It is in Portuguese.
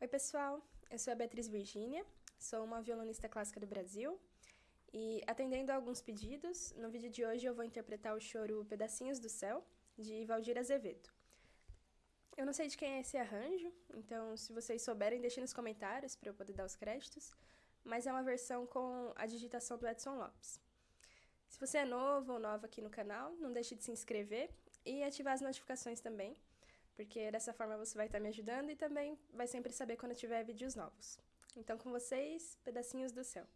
Oi pessoal, eu sou a Beatriz Virgínia, sou uma violonista clássica do Brasil e atendendo a alguns pedidos, no vídeo de hoje eu vou interpretar o choro Pedacinhos do Céu, de Valdir Azevedo. Eu não sei de quem é esse arranjo, então se vocês souberem deixem nos comentários para eu poder dar os créditos, mas é uma versão com a digitação do Edson Lopes. Se você é novo ou nova aqui no canal, não deixe de se inscrever e ativar as notificações também, porque dessa forma você vai estar me ajudando e também vai sempre saber quando tiver vídeos novos. Então com vocês, Pedacinhos do Céu.